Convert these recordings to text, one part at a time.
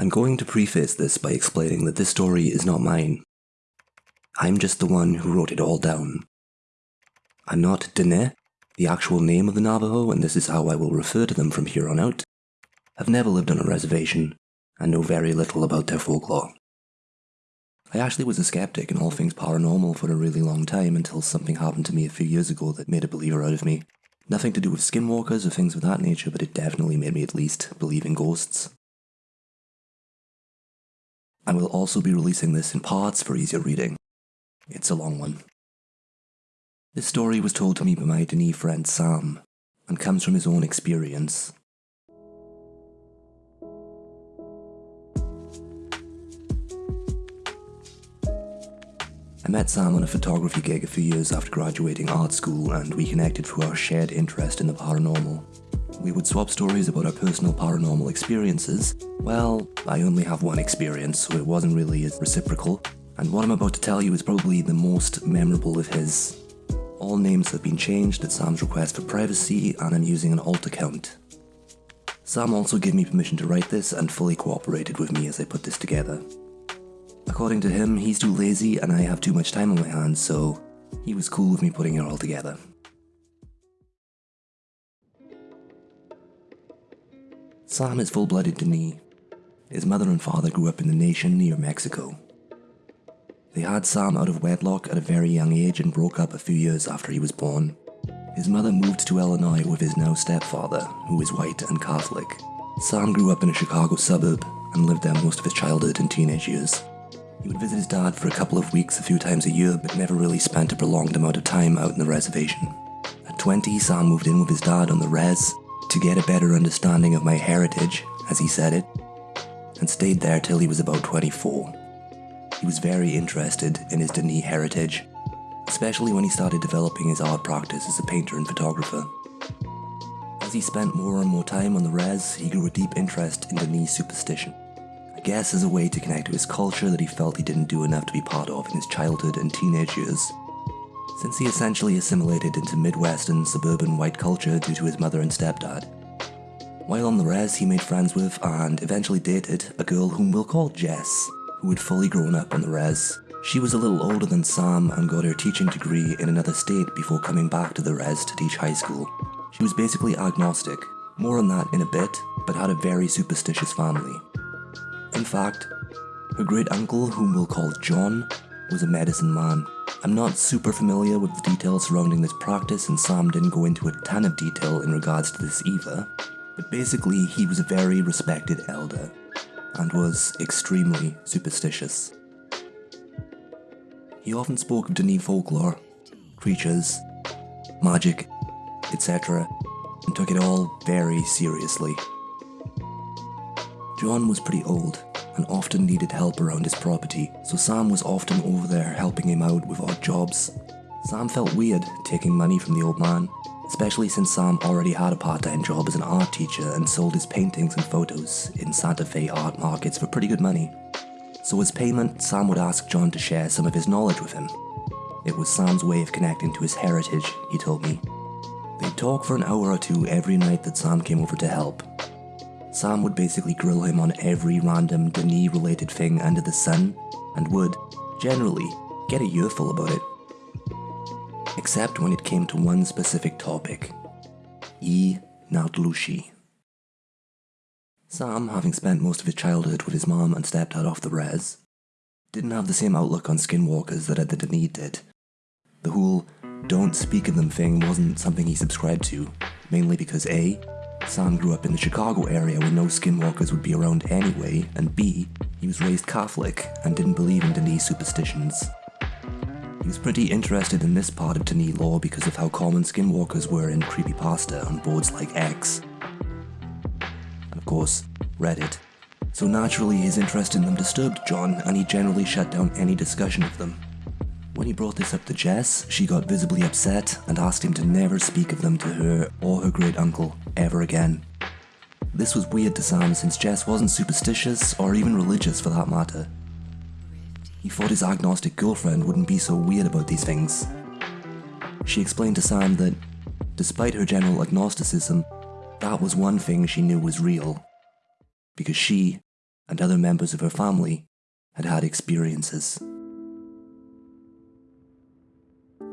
I'm going to preface this by explaining that this story is not mine. I'm just the one who wrote it all down. I'm not Dene, the actual name of the Navajo, and this is how I will refer to them from here on out. I've never lived on a reservation and know very little about their folklore. I actually was a skeptic in all things paranormal for a really long time until something happened to me a few years ago that made a believer out of me. Nothing to do with skinwalkers or things of that nature, but it definitely made me at least believe in ghosts. I will also be releasing this in parts for easier reading. It's a long one. This story was told to me by my Dene friend Sam, and comes from his own experience. I met Sam on a photography gig a few years after graduating art school and we connected through our shared interest in the paranormal. We would swap stories about our personal paranormal experiences. Well, I only have one experience, so it wasn't really as reciprocal, and what I'm about to tell you is probably the most memorable of his. All names have been changed at Sam's request for privacy, and I'm using an alt account. Sam also gave me permission to write this and fully cooperated with me as I put this together. According to him, he's too lazy and I have too much time on my hands, so he was cool with me putting it all together. Sam is full-blooded Dene. His mother and father grew up in the nation near Mexico. They had Sam out of wedlock at a very young age and broke up a few years after he was born. His mother moved to Illinois with his now stepfather, who is white and Catholic. Sam grew up in a Chicago suburb and lived there most of his childhood and teenage years. He would visit his dad for a couple of weeks a few times a year, but never really spent a prolonged amount of time out in the reservation. At 20, Sam moved in with his dad on the res to get a better understanding of my heritage, as he said it, and stayed there till he was about 24. He was very interested in his Dene heritage, especially when he started developing his art practice as a painter and photographer. As he spent more and more time on the res, he grew a deep interest in Dene superstition. I guess as a way to connect to his culture that he felt he didn't do enough to be part of in his childhood and teenage years since he essentially assimilated into Midwestern suburban white culture due to his mother and stepdad. While on the res, he made friends with and eventually dated a girl whom we'll call Jess, who had fully grown up on the res. She was a little older than Sam and got her teaching degree in another state before coming back to the res to teach high school. She was basically agnostic, more on that in a bit, but had a very superstitious family. In fact, her great uncle, whom we'll call John, was a medicine man I'm not super familiar with the details surrounding this practice and Sam didn't go into a ton of detail in regards to this either, but basically he was a very respected elder and was extremely superstitious. He often spoke of Dene folklore, creatures, magic, etc., and took it all very seriously. John was pretty old, and often needed help around his property, so Sam was often over there helping him out with odd jobs. Sam felt weird taking money from the old man, especially since Sam already had a part-time job as an art teacher and sold his paintings and photos in Santa Fe art markets for pretty good money. So as payment, Sam would ask John to share some of his knowledge with him. It was Sam's way of connecting to his heritage, he told me. They'd talk for an hour or two every night that Sam came over to help, Sam would basically grill him on every random Dene related thing under the sun, and would, generally, get a earful about it. Except when it came to one specific topic. E. Nautlushi. Sam, having spent most of his childhood with his mom and stepdad off the res, didn't have the same outlook on skinwalkers that the Dene did. The whole don't speak of them thing wasn't something he subscribed to, mainly because A, Sam grew up in the Chicago area where no skinwalkers would be around anyway, and B, he was raised Catholic and didn't believe in Dene superstitions. He was pretty interested in this part of Dene lore because of how common skinwalkers were in creepypasta on boards like X. And of course, Reddit. So naturally his interest in them disturbed John and he generally shut down any discussion of them. When he brought this up to Jess, she got visibly upset and asked him to never speak of them to her or her great uncle ever again. This was weird to Sam since Jess wasn't superstitious or even religious for that matter. He thought his agnostic girlfriend wouldn't be so weird about these things. She explained to Sam that, despite her general agnosticism, that was one thing she knew was real. Because she and other members of her family had had experiences.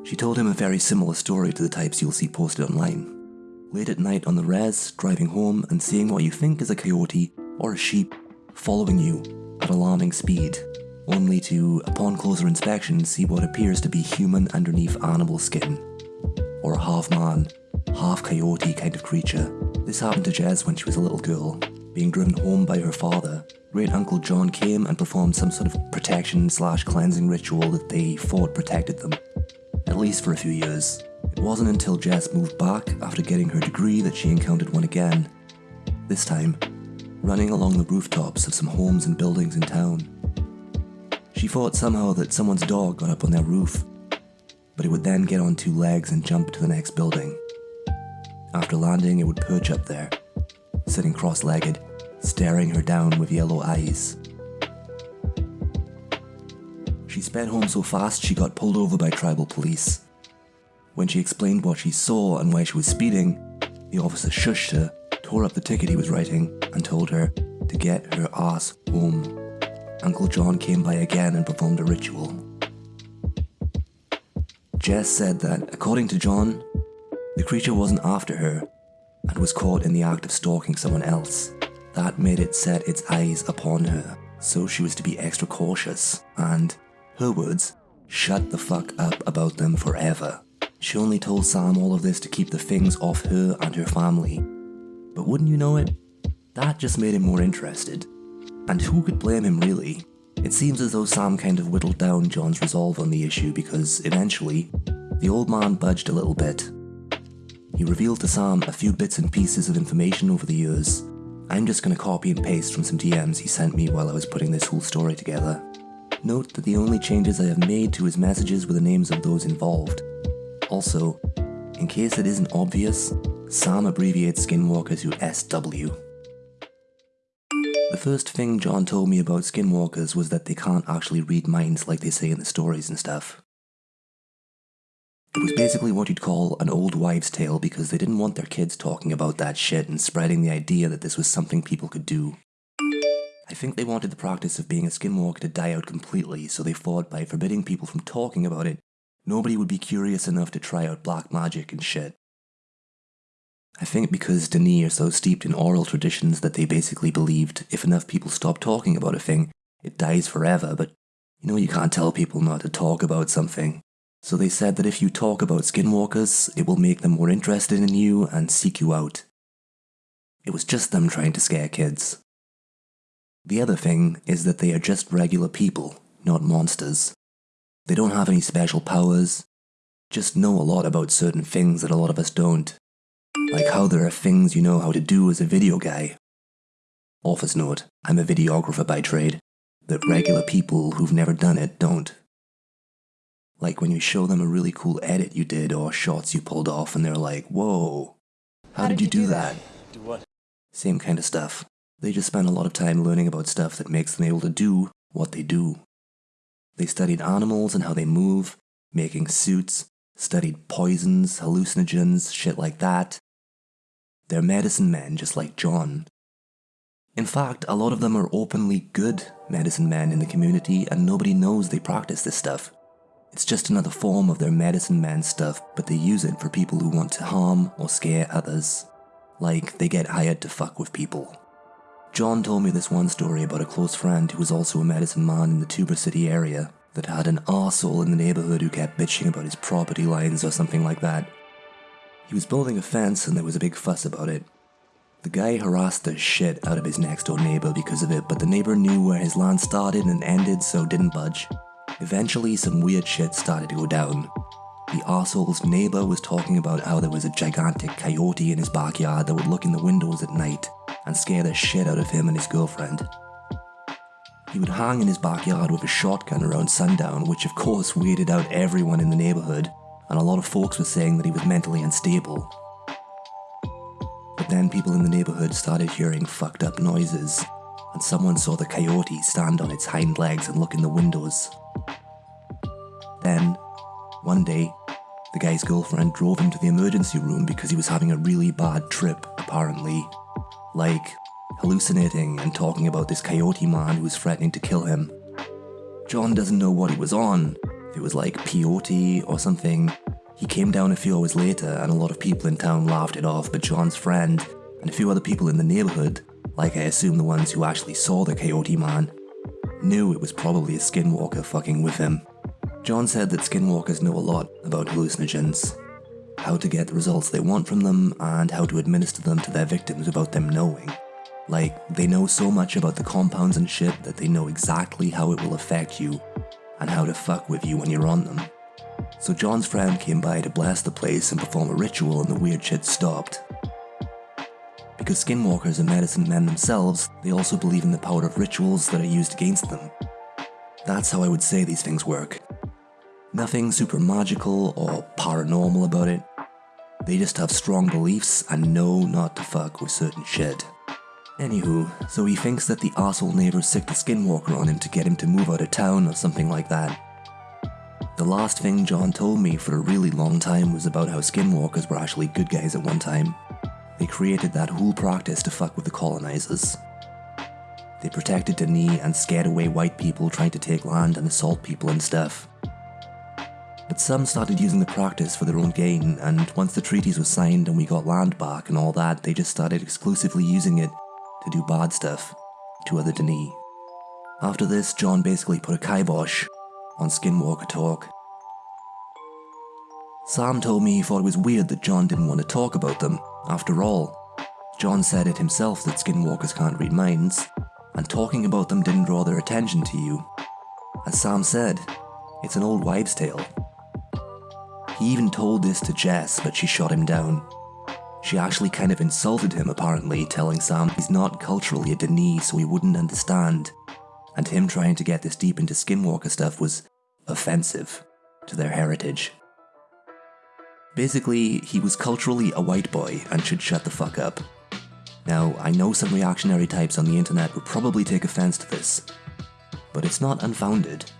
She told him a very similar story to the types you'll see posted online. Late at night on the res, driving home and seeing what you think is a coyote or a sheep following you at alarming speed, only to, upon closer inspection, see what appears to be human underneath animal skin, or a half man, half coyote kind of creature. This happened to Jess when she was a little girl, being driven home by her father. Great Uncle John came and performed some sort of protection slash cleansing ritual that they thought protected them at least for a few years. It wasn't until Jess moved back after getting her degree that she encountered one again. This time, running along the rooftops of some homes and buildings in town. She thought somehow that someone's dog got up on their roof, but it would then get on two legs and jump to the next building. After landing, it would perch up there, sitting cross legged, staring her down with yellow eyes. She sped home so fast she got pulled over by tribal police. When she explained what she saw and why she was speeding, the officer shushed her, tore up the ticket he was writing, and told her to get her ass home. Uncle John came by again and performed a ritual. Jess said that, according to John, the creature wasn't after her and was caught in the act of stalking someone else. That made it set its eyes upon her, so she was to be extra cautious and her words, shut the fuck up about them forever. She only told Sam all of this to keep the things off her and her family. But wouldn't you know it? That just made him more interested. And who could blame him really? It seems as though Sam kind of whittled down John's resolve on the issue because eventually, the old man budged a little bit. He revealed to Sam a few bits and pieces of information over the years. I'm just gonna copy and paste from some DMs he sent me while I was putting this whole story together. Note that the only changes I have made to his messages were the names of those involved. Also, in case it isn't obvious, Sam abbreviates Skinwalker to SW. The first thing John told me about Skinwalkers was that they can't actually read minds like they say in the stories and stuff. It was basically what you'd call an old wives' tale because they didn't want their kids talking about that shit and spreading the idea that this was something people could do. I think they wanted the practice of being a skinwalker to die out completely, so they fought by forbidding people from talking about it, nobody would be curious enough to try out black magic and shit. I think because Dene are so steeped in oral traditions that they basically believed if enough people stop talking about a thing, it dies forever, but you know you can't tell people not to talk about something. So they said that if you talk about skinwalkers, it will make them more interested in you and seek you out. It was just them trying to scare kids. The other thing is that they are just regular people, not monsters. They don't have any special powers, just know a lot about certain things that a lot of us don't. Like how there are things you know how to do as a video guy. Office note, I'm a videographer by trade, that regular people who've never done it don't. Like when you show them a really cool edit you did or shots you pulled off and they're like, whoa, how, how did, did, you do, do that? that? Do what? Same kind of stuff. They just spend a lot of time learning about stuff that makes them able to do what they do. They studied animals and how they move, making suits, studied poisons, hallucinogens, shit like that. They're medicine men just like John. In fact, a lot of them are openly good medicine men in the community and nobody knows they practice this stuff. It's just another form of their medicine man stuff, but they use it for people who want to harm or scare others. Like, they get hired to fuck with people. John told me this one story about a close friend who was also a medicine man in the Tuba City area that had an arsehole in the neighborhood who kept bitching about his property lines or something like that. He was building a fence and there was a big fuss about it. The guy harassed the shit out of his next door neighbor because of it, but the neighbor knew where his land started and ended, so didn't budge. Eventually, some weird shit started to go down. The arsehole's neighbor was talking about how there was a gigantic coyote in his backyard that would look in the windows at night and scare the shit out of him and his girlfriend. He would hang in his backyard with a shotgun around sundown, which of course weirded out everyone in the neighbourhood, and a lot of folks were saying that he was mentally unstable. But then people in the neighbourhood started hearing fucked up noises, and someone saw the coyote stand on its hind legs and look in the windows. Then, one day, the guy's girlfriend drove him to the emergency room because he was having a really bad trip, apparently. Like, hallucinating and talking about this coyote man who was threatening to kill him. John doesn't know what he was on, if it was like peyote or something. He came down a few hours later and a lot of people in town laughed it off, but John's friend and a few other people in the neighborhood, like I assume the ones who actually saw the coyote man, knew it was probably a skinwalker fucking with him. John said that skinwalkers know a lot about hallucinogens, how to get the results they want from them, and how to administer them to their victims without them knowing. Like, they know so much about the compounds and shit that they know exactly how it will affect you and how to fuck with you when you're on them. So John's friend came by to bless the place and perform a ritual and the weird shit stopped. Because skinwalkers are medicine men themselves, they also believe in the power of rituals that are used against them. That's how I would say these things work. Nothing super magical or paranormal about it. They just have strong beliefs and know not to fuck with certain shit. Anywho, so he thinks that the asshole neighbor sicked a skinwalker on him to get him to move out of town or something like that. The last thing John told me for a really long time was about how skinwalkers were actually good guys at one time. They created that whole practice to fuck with the colonizers. They protected Denes and scared away white people trying to take land and assault people and stuff. But some started using the practice for their own gain, and once the treaties were signed and we got land back and all that, they just started exclusively using it to do bad stuff to other Denes. After this, John basically put a kibosh on Skinwalker talk. Sam told me he thought it was weird that John didn't want to talk about them. After all, John said it himself that Skinwalkers can't read minds, and talking about them didn't draw their attention to you. As Sam said, it's an old wives' tale. He even told this to Jess, but she shot him down. She actually kind of insulted him, apparently, telling Sam he's not culturally a Denes, so he wouldn't understand. And him trying to get this deep into Skinwalker stuff was offensive to their heritage. Basically, he was culturally a white boy and should shut the fuck up. Now, I know some reactionary types on the internet would probably take offense to this, but it's not unfounded.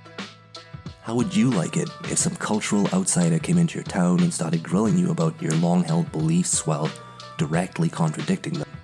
How would you like it if some cultural outsider came into your town and started grilling you about your long held beliefs while directly contradicting them?